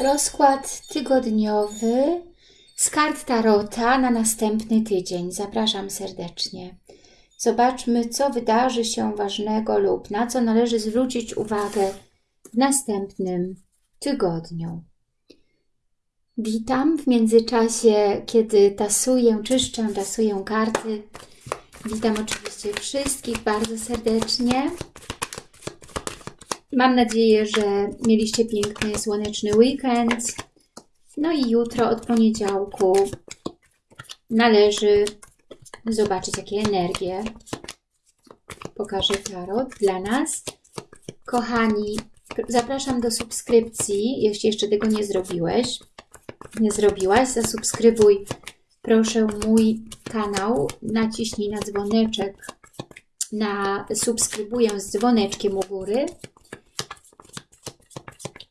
Rozkład tygodniowy z kart Tarota na następny tydzień. Zapraszam serdecznie. Zobaczmy, co wydarzy się ważnego lub na co należy zwrócić uwagę w następnym tygodniu. Witam w międzyczasie, kiedy tasuję, czyszczę, tasuję karty. Witam oczywiście wszystkich bardzo serdecznie. Mam nadzieję, że mieliście piękny, słoneczny weekend. No i jutro od poniedziałku należy zobaczyć, jakie energie pokaże Tarot dla nas. Kochani, zapraszam do subskrypcji, jeśli jeszcze tego nie zrobiłeś, nie zrobiłaś, zasubskrybuj proszę mój kanał, naciśnij na dzwoneczek, na subskrybuję z dzwoneczkiem u góry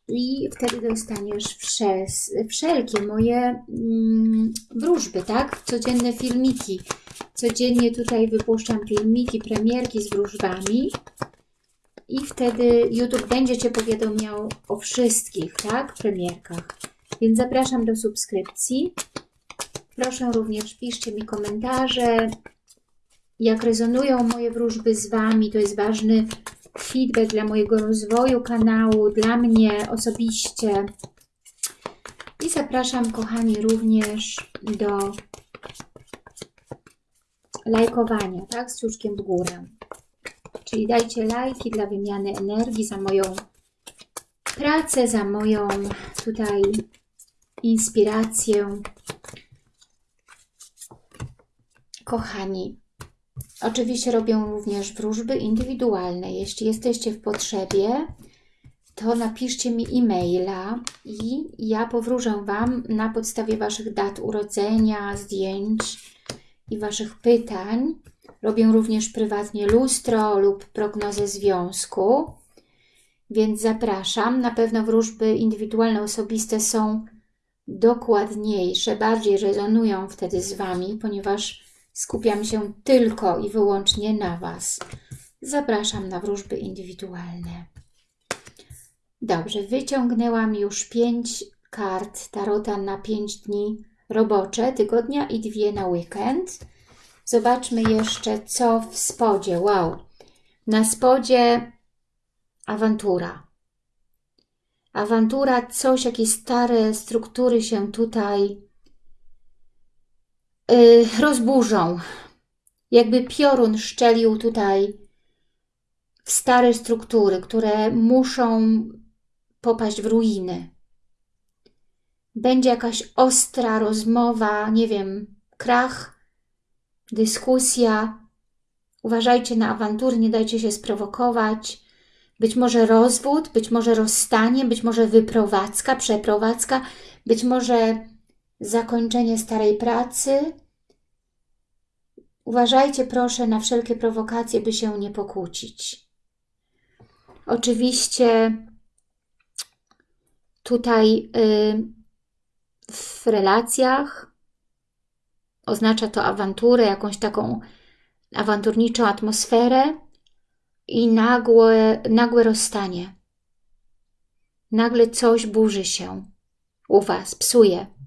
i wtedy dostaniesz przez wszelkie moje mm, wróżby, tak? Codzienne filmiki. Codziennie tutaj wypuszczam filmiki, premierki z wróżbami i wtedy YouTube będzie Cię powiadomiał o wszystkich, tak? Premierkach. Więc zapraszam do subskrypcji. Proszę również piszcie mi komentarze, jak rezonują moje wróżby z Wami. To jest ważny feedback dla mojego rozwoju kanału, dla mnie osobiście. I zapraszam, kochani, również do lajkowania, tak, z kciuczkiem w górę. Czyli dajcie lajki dla wymiany energii za moją pracę, za moją tutaj inspirację. Kochani, Oczywiście robię również wróżby indywidualne. Jeśli jesteście w potrzebie, to napiszcie mi e-maila i ja powróżę Wam na podstawie Waszych dat urodzenia, zdjęć i Waszych pytań. Robię również prywatnie lustro lub prognozę związku, więc zapraszam. Na pewno wróżby indywidualne, osobiste są dokładniejsze, bardziej rezonują wtedy z Wami, ponieważ Skupiam się tylko i wyłącznie na Was. Zapraszam na wróżby indywidualne. Dobrze, wyciągnęłam już pięć kart Tarota na pięć dni robocze tygodnia i dwie na weekend. Zobaczmy jeszcze, co w spodzie. Wow! Na spodzie awantura. Awantura, coś, jakieś stare struktury się tutaj rozburzą. Jakby piorun szczelił tutaj w stare struktury, które muszą popaść w ruiny. Będzie jakaś ostra rozmowa, nie wiem, krach, dyskusja. Uważajcie na awantury, nie dajcie się sprowokować. Być może rozwód, być może rozstanie, być może wyprowadzka, przeprowadzka, być może zakończenie starej pracy. Uważajcie proszę na wszelkie prowokacje, by się nie pokłócić. Oczywiście tutaj y, w relacjach oznacza to awanturę, jakąś taką awanturniczą atmosferę i nagłe, nagłe rozstanie. Nagle coś burzy się u Was, psuje.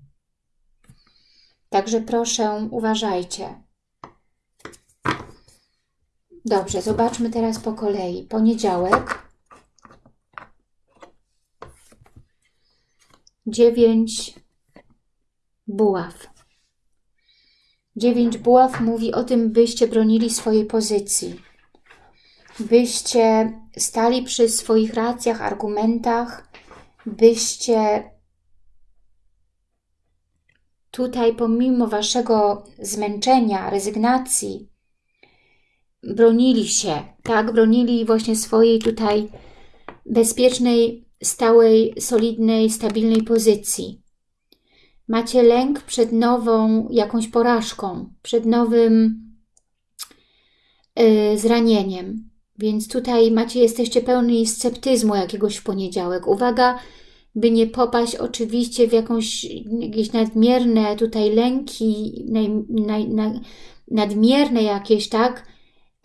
Także proszę, uważajcie. Dobrze, zobaczmy teraz po kolei. Poniedziałek. Dziewięć buław. Dziewięć buław mówi o tym, byście bronili swojej pozycji. Byście stali przy swoich racjach, argumentach, byście tutaj pomimo waszego zmęczenia, rezygnacji, bronili się, tak? Bronili właśnie swojej tutaj bezpiecznej, stałej, solidnej, stabilnej pozycji. Macie lęk przed nową jakąś porażką, przed nowym yy, zranieniem. Więc tutaj macie, jesteście pełni sceptyzmu jakiegoś w poniedziałek. Uwaga, by nie popaść oczywiście w jakąś, jakieś nadmierne tutaj lęki, naj, naj, nadmierne jakieś, tak?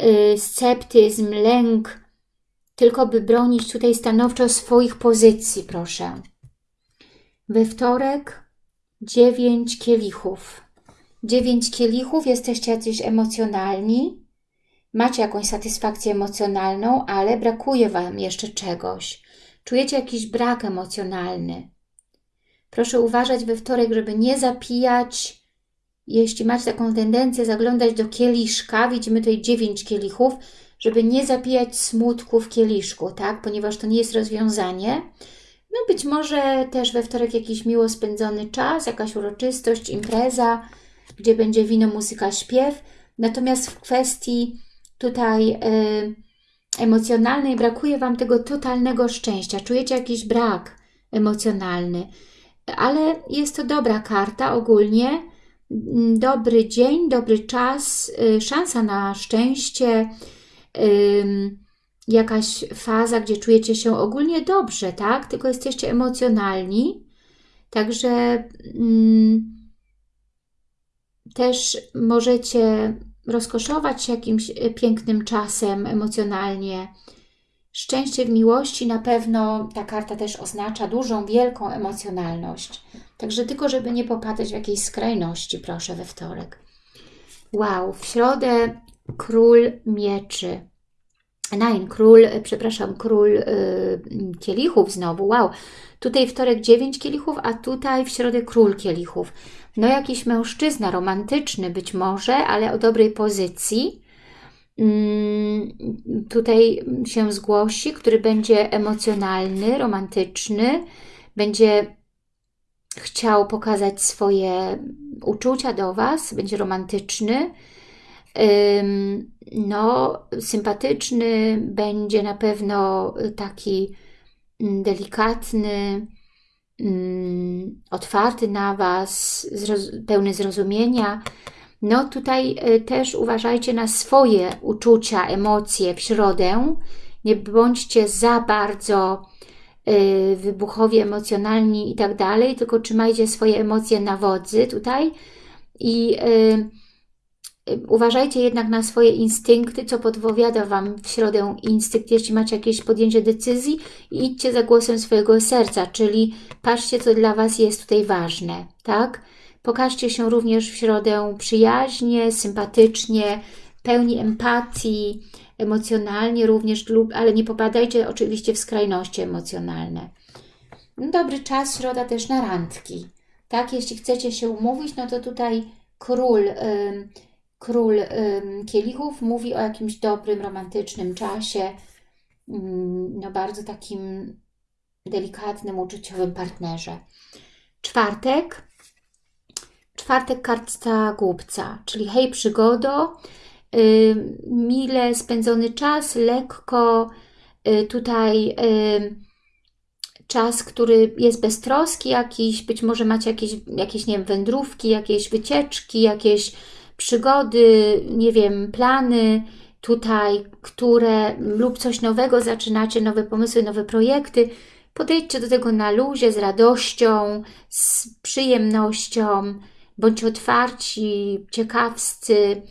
Y, sceptyzm, lęk, tylko by bronić tutaj stanowczo swoich pozycji, proszę. We wtorek dziewięć kielichów. Dziewięć kielichów, jesteście jacyś emocjonalni, macie jakąś satysfakcję emocjonalną, ale brakuje Wam jeszcze czegoś. Czujecie jakiś brak emocjonalny. Proszę uważać we wtorek, żeby nie zapijać. Jeśli macie taką tendencję zaglądać do kieliszka, widzimy tutaj dziewięć kielichów, żeby nie zapijać smutku w kieliszku, tak? Ponieważ to nie jest rozwiązanie. No być może też we wtorek jakiś miło spędzony czas, jakaś uroczystość, impreza, gdzie będzie wino, muzyka, śpiew. Natomiast w kwestii tutaj y, emocjonalnej brakuje Wam tego totalnego szczęścia. Czujecie jakiś brak emocjonalny, ale jest to dobra karta ogólnie. Dobry dzień, dobry czas, y, szansa na szczęście, jakaś faza, gdzie czujecie się ogólnie dobrze, tak? Tylko jesteście emocjonalni. Także mm, też możecie rozkoszować się jakimś e, pięknym czasem emocjonalnie. Szczęście w miłości na pewno ta karta też oznacza dużą, wielką emocjonalność. Także tylko, żeby nie popadać w jakiejś skrajności, proszę, we wtorek. Wow, w środę król mieczy. Nein, król, e, przepraszam, król yy, kielichów znowu, wow. Tutaj wtorek 9 kielichów, a tutaj w środę król kielichów. No jakiś mężczyzna romantyczny być może, ale o dobrej pozycji. Mm, tutaj się zgłosi, który będzie emocjonalny, romantyczny, będzie chciał pokazać swoje uczucia do Was, będzie romantyczny, no, sympatyczny, będzie na pewno taki mm, delikatny, mm, otwarty na Was, pełny zrozumienia. No tutaj y, też uważajcie na swoje uczucia, emocje w środę. Nie bądźcie za bardzo y, wybuchowi, emocjonalni i tak dalej, tylko trzymajcie swoje emocje na wodzy tutaj i y, Uważajcie jednak na swoje instynkty, co podpowiada Wam w środę instynkt, jeśli macie jakieś podjęcie decyzji i idźcie za głosem swojego serca, czyli patrzcie, co dla Was jest tutaj ważne, tak? Pokażcie się również w środę przyjaźnie, sympatycznie, pełni empatii, emocjonalnie również, lub, ale nie popadajcie oczywiście w skrajności emocjonalne. Dobry czas, środa też na randki. Tak, jeśli chcecie się umówić, no to tutaj król... Yy, Król Kielichów mówi o jakimś dobrym, romantycznym czasie, no bardzo takim delikatnym, uczuciowym partnerze. Czwartek. Czwartek karta głupca, czyli hej przygodo, mile spędzony czas, lekko y, tutaj czas, który jest beztroski jakiś, być może macie jakieś, jakieś nie wiem, wędrówki, jakieś wycieczki, jakieś przygody, nie wiem, plany tutaj, które lub coś nowego zaczynacie, nowe pomysły, nowe projekty, podejdźcie do tego na luzie, z radością, z przyjemnością, bądźcie otwarci, ciekawscy,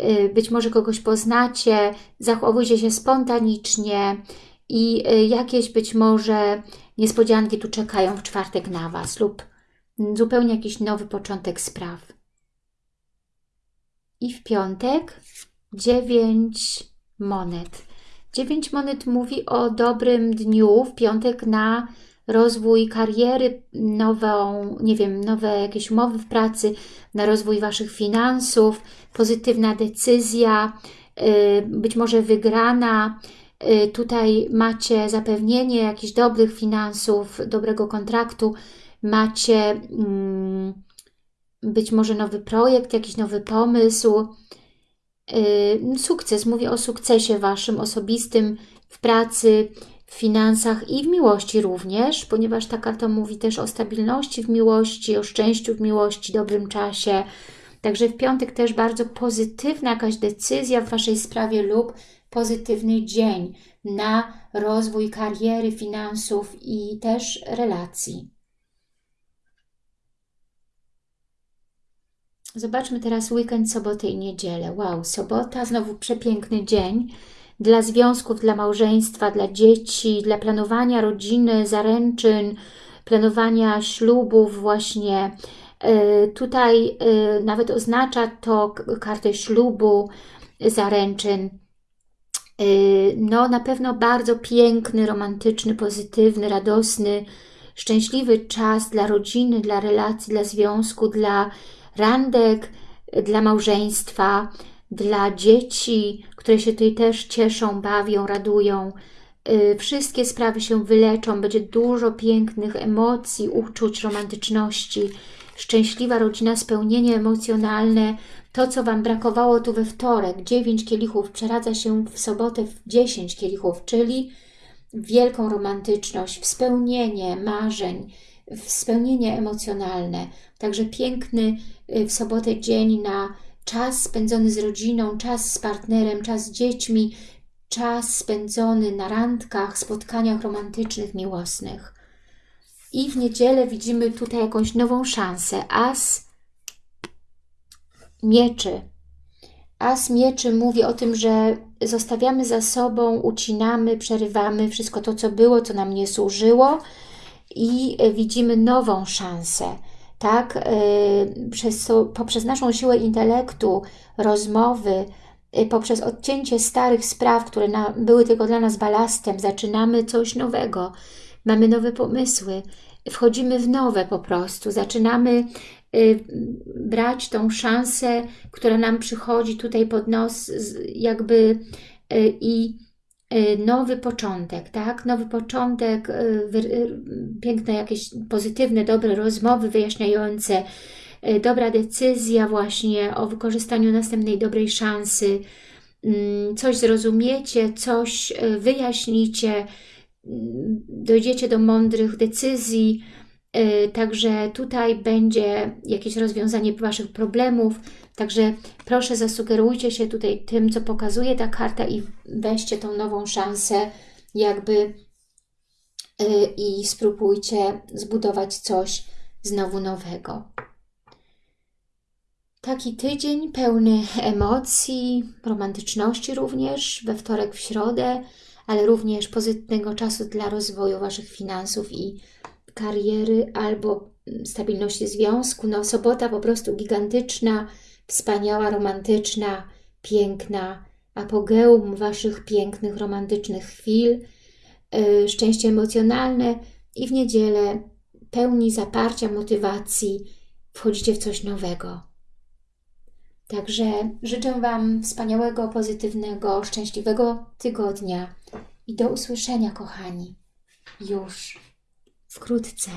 y, być może kogoś poznacie, zachowujcie się spontanicznie i y, jakieś być może niespodzianki tu czekają w czwartek na Was lub zupełnie jakiś nowy początek spraw. I w piątek dziewięć monet. Dziewięć monet mówi o dobrym dniu w piątek na rozwój kariery, nową, nie wiem, nowe jakieś umowy w pracy, na rozwój Waszych finansów, pozytywna decyzja, y, być może wygrana. Y, tutaj macie zapewnienie jakichś dobrych finansów, dobrego kontraktu, macie mm, być może nowy projekt, jakiś nowy pomysł, yy, sukces. Mówię o sukcesie Waszym osobistym w pracy, w finansach i w miłości również, ponieważ ta karta mówi też o stabilności w miłości, o szczęściu w miłości, dobrym czasie. Także w piątek też bardzo pozytywna jakaś decyzja w Waszej sprawie lub pozytywny dzień na rozwój kariery, finansów i też relacji. Zobaczmy teraz weekend, sobotę i niedzielę. Wow, sobota, znowu przepiękny dzień dla związków, dla małżeństwa, dla dzieci, dla planowania rodziny, zaręczyn, planowania ślubów właśnie. E, tutaj e, nawet oznacza to kartę ślubu, zaręczyn. E, no na pewno bardzo piękny, romantyczny, pozytywny, radosny, szczęśliwy czas dla rodziny, dla relacji, dla związku, dla randek, dla małżeństwa, dla dzieci, które się tutaj też cieszą, bawią, radują. Y, wszystkie sprawy się wyleczą, będzie dużo pięknych emocji, uczuć, romantyczności, szczęśliwa rodzina, spełnienie emocjonalne. To, co Wam brakowało tu we wtorek, 9 kielichów, przeradza się w sobotę w 10 kielichów, czyli wielką romantyczność, wspełnienie marzeń, spełnienie emocjonalne. Także piękny y, w sobotę dzień na czas spędzony z rodziną, czas z partnerem, czas z dziećmi, czas spędzony na randkach, spotkaniach romantycznych, miłosnych. I w niedzielę widzimy tutaj jakąś nową szansę. As mieczy. As mieczy mówi o tym, że zostawiamy za sobą, ucinamy, przerywamy wszystko to, co było, co nam nie służyło i widzimy nową szansę tak, y, przez, poprzez naszą siłę intelektu, rozmowy, y, poprzez odcięcie starych spraw, które na, były tylko dla nas balastem, zaczynamy coś nowego, mamy nowe pomysły, wchodzimy w nowe po prostu, zaczynamy brać tą szansę, która nam przychodzi tutaj pod nos jakby i Y, nowy początek, tak? Nowy początek, y, y, piękne jakieś pozytywne, dobre rozmowy wyjaśniające, dobra decyzja właśnie o wykorzystaniu następnej dobrej szansy, mm, coś zrozumiecie, coś wyjaśnicie, mm, dojdziecie do mądrych decyzji, także tutaj będzie jakieś rozwiązanie Waszych problemów, Także proszę zasugerujcie się tutaj tym, co pokazuje ta karta i weźcie tą nową szansę jakby yy, i spróbujcie zbudować coś znowu nowego. Taki tydzień pełny emocji, romantyczności również, we wtorek, w środę, ale również pozytywnego czasu dla rozwoju Waszych finansów i kariery albo stabilności związku. No sobota po prostu gigantyczna, wspaniała, romantyczna, piękna, apogeum Waszych pięknych, romantycznych chwil, yy, szczęście emocjonalne i w niedzielę pełni zaparcia, motywacji wchodzicie w coś nowego. Także życzę Wam wspaniałego, pozytywnego, szczęśliwego tygodnia i do usłyszenia, kochani, już wkrótce.